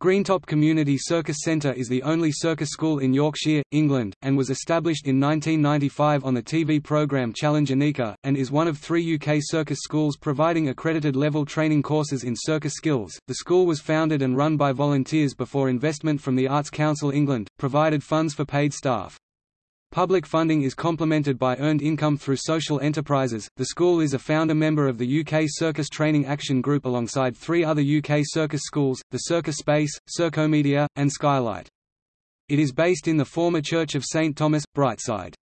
Greentop Community Circus Centre is the only circus school in Yorkshire, England, and was established in 1995 on the TV programme Challenge Anneka, and is one of three UK circus schools providing accredited level training courses in circus skills. The school was founded and run by volunteers before investment from the Arts Council England, provided funds for paid staff. Public funding is complemented by earned income through social enterprises. The school is a founder member of the UK Circus Training Action Group alongside three other UK circus schools, the Circus Space, Circomedia, and Skylight. It is based in the former Church of St Thomas, Brightside.